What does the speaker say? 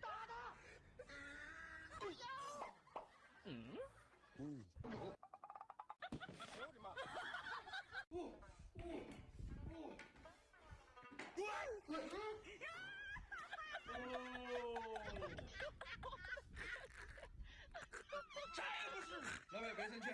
打他！不要！嗯。嗯。哎呦我的妈！不不不！来哦来！不。不是。老板，别生气。